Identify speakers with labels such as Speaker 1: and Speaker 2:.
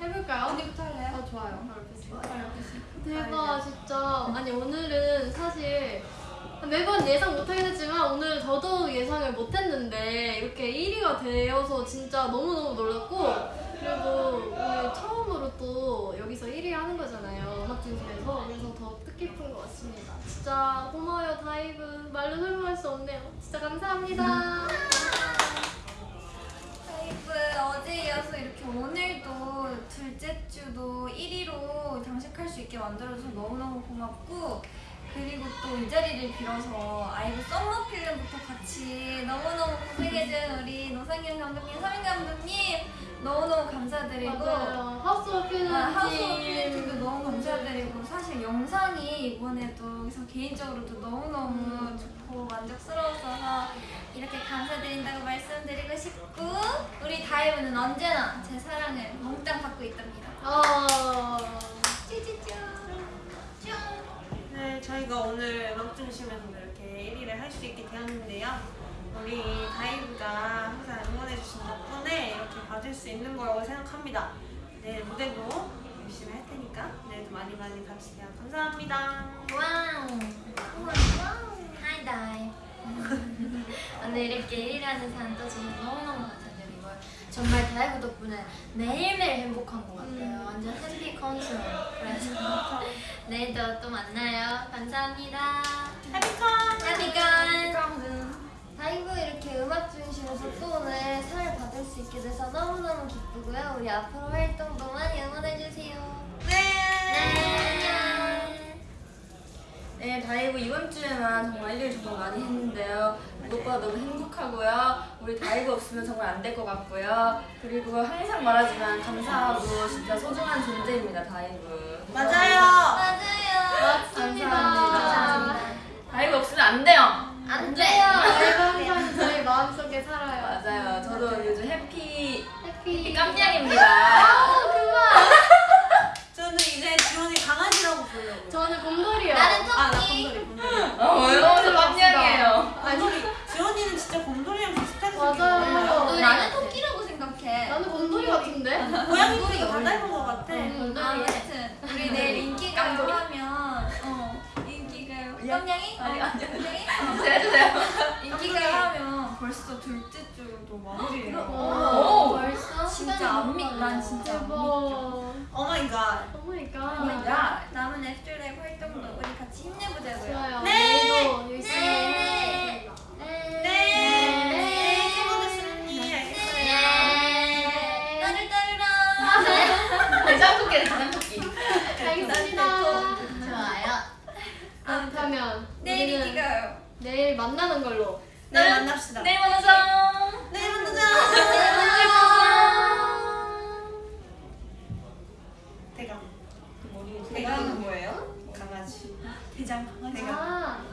Speaker 1: 해볼까요? 언니부터 할래요? 아 좋아요. 대박. 진짜. 아니 오늘은 사실 매번 예상 못하긴 했지만 오늘 더더욱 예상을 못했는데 이렇게 1위가 되어서 진짜 너무너무 놀랐고 그리고 오늘 처음으로 또 여기서 1위 하는 거잖아요 음악중심에서. 그래서 더 뜻깊은 것 같습니다. 진짜 고마워요 다이브. 말로 설명할 수 없네요. 진짜 감사합니다.
Speaker 2: 다이브 1위로 장식할 수 있게 만들어줘서 너무너무 고맙고 그리고 또 이 자리를 빌어서 아이브 summer film부터 같이 너무너무 고생해준 우리 노상현 감독님, 서민 감독님 너무너무 감사드리고
Speaker 1: 맞아요 하우스 오브 필름
Speaker 2: 아, 하우스 오브
Speaker 1: 팀.
Speaker 2: 필름도 너무 감사드리고 사실 영상이 이번에도 그래서 개인적으로도 너무너무
Speaker 1: 음.
Speaker 2: 좋고 만족스러웠어서 이렇게 감사드린다고 말씀드리고 싶고 우리 다이브는 언제나 제 사랑을 몽땅 받고 있답니다
Speaker 1: 어...
Speaker 3: 저희가 오늘 음악 중심에서 이렇게 1위를 할 수 있게 되었는데요. 우리 다이브가 항상 응원해주신 덕분에 이렇게 받을 수 있는 거라고 생각합니다. 내일 무대도 열심히 할 테니까 내일도 많이 많이 봐주세요. 감사합니다.
Speaker 2: wow Hi 다이브 오늘 이렇게 1위라는 상 또 주셔서 너무너무 감사드리고 정말 다이브 덕분에 매일매일 행복한 것 같아요
Speaker 1: 음.
Speaker 2: 완전 happy 컨셉 내일도 또 만나요. 감사합니다.
Speaker 3: 해피콘!
Speaker 2: 해피건! 다이브 이렇게 음악 중심에서 또 오늘 상을 받을 수 있게 돼서 너무너무 기쁘고요. 우리 앞으로 활동도 네,
Speaker 4: 다이브 이번 주에만 정말 일을 정말 많이 했는데요. 무엇보다 너무 행복하고요. 우리 다이브 없으면 정말 안 될 것 같고요. 그리고 항상 말하지만 감사하고 진짜 소중한 존재입니다, 다이브.
Speaker 3: 맞아요!
Speaker 2: 맞아요
Speaker 1: 맞습니다.
Speaker 2: 감사합니다
Speaker 4: 다이브 없으면 안 돼요.
Speaker 2: 안 돼요
Speaker 1: 저희가 항상 저희 마음속에 살아요
Speaker 4: 맞아요. 저도 요즘
Speaker 1: happy happy
Speaker 4: 깜냥입니다.
Speaker 3: 저는 이제 지원이 강아지라고 부르려고요.
Speaker 1: 저는 곰돌이요
Speaker 2: 나는
Speaker 3: 아, 나
Speaker 2: 토끼
Speaker 3: 곰돌이, 곰돌이.
Speaker 4: 어, 외로워서 깜냥이에요.
Speaker 3: 곰돌이. 지원이는 진짜 곰돌이랑 비슷하게
Speaker 1: 맞아요.
Speaker 3: 생겼는데
Speaker 2: 나는 토끼라고 생각해
Speaker 1: 나는 곰돌이 같은데?
Speaker 3: 고양이 도 다 닮은 것 같아.
Speaker 1: 음.
Speaker 2: 아무튼 우리 내일 인기가요 하면 어 인기가요 깜냥이?
Speaker 4: 아니,
Speaker 2: 어,
Speaker 4: 아니요.
Speaker 2: 깜냥이?
Speaker 4: 해주세요.
Speaker 2: 인기가요 하면 벌써 둘째 주도 마무리예요
Speaker 4: 오,
Speaker 2: 벌써? 진짜 안 믿, 난 진짜 안
Speaker 1: 대박
Speaker 2: 믿겨
Speaker 3: oh my
Speaker 1: god. Oh my god
Speaker 2: 그러니까 남은 After LIKE 활동도 우리 같이 힘내보자고요
Speaker 1: 좋아요
Speaker 3: 네.
Speaker 2: 네.
Speaker 1: 하겠습니다.
Speaker 2: 네.
Speaker 3: 네. 해보겠습니다. 알겠어요.
Speaker 2: 네. 따르따르라
Speaker 4: 대장토끼, 대장토끼.
Speaker 1: 알겠습니다
Speaker 2: 내일
Speaker 1: 만나는 걸로.
Speaker 2: 내일
Speaker 1: 네.
Speaker 2: 만납시다. 내일 만나자.
Speaker 1: 내일 만나자. 그
Speaker 3: 대감. 대감은
Speaker 4: 뭐예요? 강아지. 대장. 강아지 대감.